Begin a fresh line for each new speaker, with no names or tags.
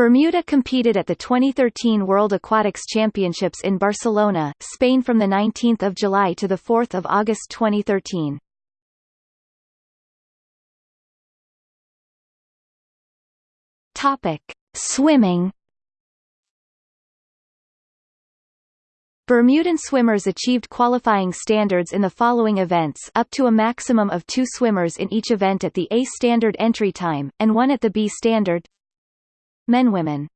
Bermuda competed at the 2013 World Aquatics Championships in Barcelona, Spain from 19 July to 4 August 2013. Topic. Swimming Bermudan swimmers achieved qualifying standards in the following events up to a maximum of two swimmers in each event at the A standard entry time, and one at the B standard Men Women